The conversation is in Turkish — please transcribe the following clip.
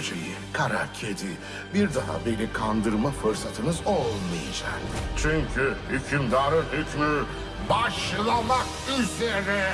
böceği, kara kedi. Bir daha beni kandırma fırsatınız olmayacak. Çünkü hükümdarın hükmü başlamak üzere.